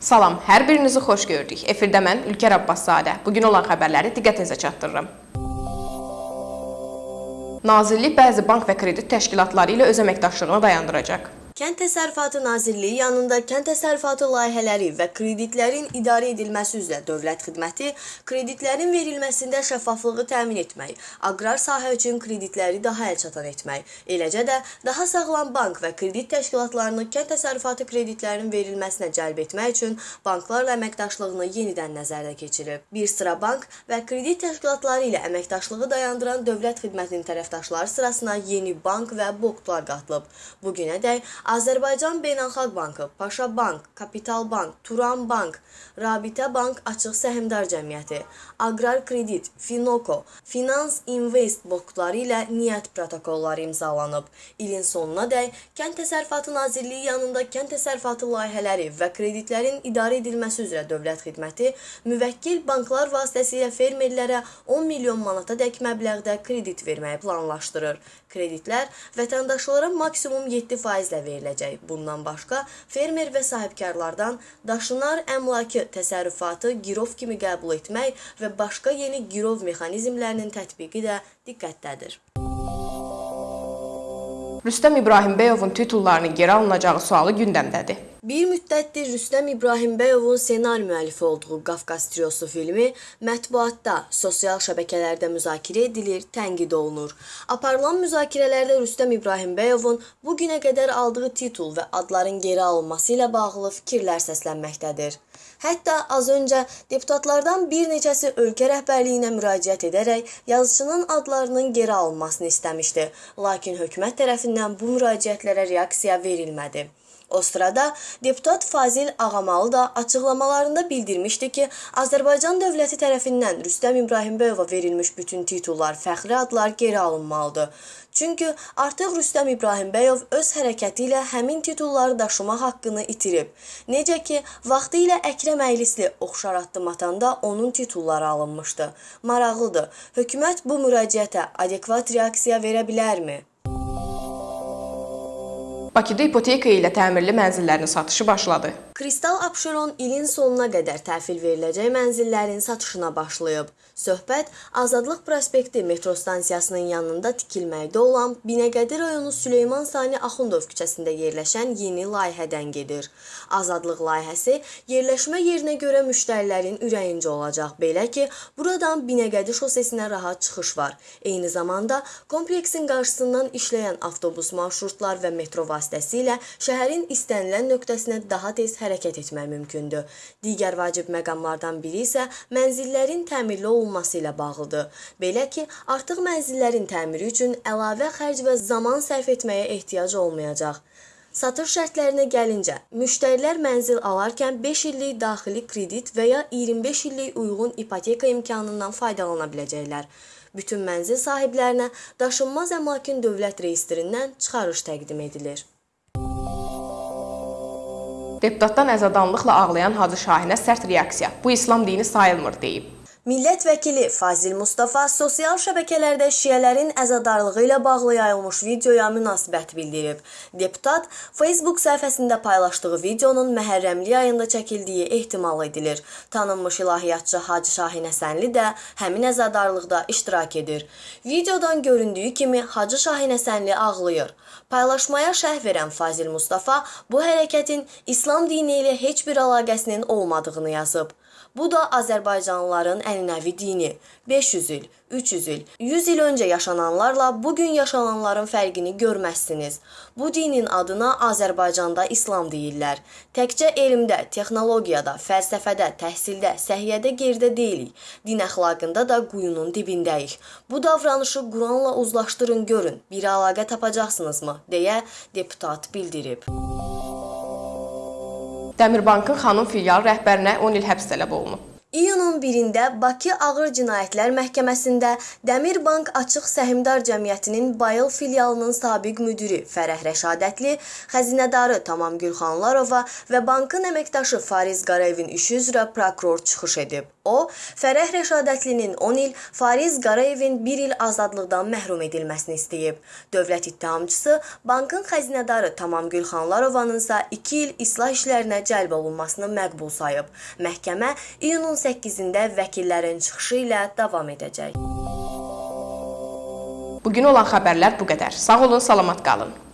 Salam, hər birinizi xoş gördük. Efirdə mən Ülker Abbaszadə. Bugün olan xəbərləri diqqətinizə çatdırıram. Nazirlik bəzi bank və kredit təşkilatları ilə öz əməkdaşlığını dayandıracaq. Kənd Təsərrüfatı Nazirliyi yanında kənd təsərrüfatı layihələri və kreditlərin idarə edilməsi üzrə Dövlət Xidməti kreditlərin verilməsində şəffaflığı təmin etmək, aqrar sahə üçün kreditləri daha əlçatan etmək, eləcə də daha sağlam bank və kredit təşkilatlarını kənd təsərrüfatı kreditlərinin verilməsinə cəlb etmək üçün banklarla əməkdaşlığını yenidən nəzərdə keçirib. Bir sıra bank və kredit təşkilatları ilə əməkdaşlığı dayandıran Dövlət Xidmətinin tərəfdaşları sırasına yeni bank və boqlar qatılıb. Bu günədək Azərbaycan Beynəlxalq Bankı, Paşa Bank, Kapital Bank, Turan Bank, Rabitə Bank Açıq Səhmdar Cəmiyyəti, Aqrar Kredit, Finoko, Finans Invest boqları ilə niyyət protokolları imzalanıb. İlin sonunadək Kənd Təsərrüfatı Nazirliyi yanında kənd təsərrüfatı layihələri və kreditlərin idarə edilməsi üzrə Dövlət Xidməti müvəkkil banklar vasitəsilə fermerlərə 10 milyon manata dək məbləğdə kredit verməyi planlaşdırır. Kreditlər vətəndaşlara maksimum 7 faizlə veriləcək. Bundan başqa fermer və sahibkarlardan daşınar əmlakı təsərrüfatı girov kimi qəbul etmək və başqa yeni girov mexanizmlərinin tətbiqi də diqqətdədir. Rüstəm İbrahimbəyovun titullarının geri alınacağı sualı gündəmdədir. Bir müddətdir Rüstəm İbrahimbəyovun ssenari müəllifi olduğu Qafqaz Triosu filmi mətbuatda, sosial şəbəkələrdə müzakirə edilir, tənqid olunur. Aparılan müzakirələrdə Rüstəm İbrahimbəyovun bu günə qədər aldığı titul və adların geri alınması ilə bağlı fikirlər səslənməkdədir. Hətta az öncə deputatlardan bir neçəsi ölkə rəhbərliyinə müraciət edərək yazıçının adlarının geri alınmasını istəmişdi, lakin hökumət tərəfindən bu müraciətlərə reaksiya verilmədi. O sırada deputat Fazil Ağamalı da açıqlamalarında bildirmişdi ki, Azərbaycan dövləti tərəfindən Rüstəm İbrahimbəyova verilmiş bütün titullar, fəxri adlar geri alınmalıdır. Çünki artıq Rüstəm İbrahimbəyov öz hərəkəti ilə həmin titulları daşıma haqqını itirib. Necə ki, vaxtı ilə Əkrəm Əylisli oxşar addım atanda onun titulları alınmışdı. Maraqlıdır. Hökumət bu müraciətə adekvat reaksiya verə bilərmi? Bakıda ipoteka ilə təmirli mənzillərin satışı başladı. Kristal Abşeron ilin sonuna qədər təhvil veriləcək mənzillərin satışına başlayıb. Söhbət Azadlıq prospekti metro stansiyasının yanında tikilməkdə olan Binəqədi rayonu Süleyman Sani Axundov küçəsində yerləşən yeni layihədən gedir. Azadlıq layihəsi yerləşmə yerinə görə müştərilərin ürəyincə olacaq. Belə ki, buradan Binəqədi şosesinə rahat çıxış var. Eyni zamanda kompleksin qarşısından işləyən avtobus marşrutlar və metro vasitəsilə şəhərin istənilən nöqtəsinə daha tez hərəkət etmək mümkündür. Digər vacib məqamlardan biri isə mənzillərin təmirli olunması ilə bağlıdır. Belə ki, artıq mənzillərin təmiri üçün əlavə xərc və zaman sərf etməyə ehtiyac olmayacaq. Satış şərtlərinə gəlincə, müştərilər mənzil alarkən 5 illik daxili kredit və ya 25 illik uyğun ipoteka imkanından faydalana biləcəklər. Bütün mənzil sahiblərinə daşınmaz əmlakın dövlət reyestrindən çıxarış təqdim edilir. Deputatdan əzadanlıqla ağlayan Hacı Şahinə sərt reaksiya. Bu İslam dini sayılmır deyib. Millət vəkili Fazil Mustafa sosial şəbəkələrdə şiələrin əzadarlığı ilə bağlı yayılmış videoya münasibət bildirib. Deputat Facebook səhifəsində paylaşdığı videonun Məhərrəmli ayında çəkildiyi ehtimal edilir. Tanınmış ilahiyyatçı Hacı Şahin Həsənli də həmin əzadarlıqda iştirak edir. Videodan göründüyü kimi Hacı Şahin Həsənli ağlayır. Paylaşmaya şərh verən Fazil Mustafa bu hərəkətin İslam dini ilə heç bir əlaqəsinin olmadığını yazıb. Bu da Azərbaycanlıların ənənəvi dini. 500 il, 300 il, 100 il öncə yaşananlarla bu gün yaşananların fərqini görməzsiniz. Bu dinin adına Azərbaycanda İslam deyirlər. Təkcə elmdə, texnologiyada, fəlsəfədə, təhsildə, səhiyyədə geridə deyilik. Din əxlaqında da quyunun dibindəyik. Bu davranışı Quranla uzlaşdırın görün. Bir əlaqə tapacaqsınızmı? deyə deputat bildirib. Dəmirbankın xanım filial rəhbərinə 10 il həbs tələb olunub. İyunun 1-də Bakı Ağır Cinayətlər Məhkəməsində Dəmirbank Açıq Səhmdar Cəmiyyətinin Bayıl filialının sabiq müdiri Fərəh Rəşadətli, xəzinədarı Tamam Gülxanlarova və bankın əməkdaşı Fariz Qarayevin işi üzrə prokuror çıxış edib. O, Fərəh Rəşadətlinin 10 il, Fariz Qarayevin 1 il azadlıqdan məhrum edilməsini istəyib. Dövlət ittihamçısı bankın xəzinədarı Tamam Gülxanlarovanın isə 2 il islah işlərinə cəlb olunmasını məqbul sayıb. Məhkəmə iyunun 8-də vəkillərin çıxışı ilə davam edəcək. Bu gün olan xəbərlər bu qədər. Sağ olun, salamat qalın.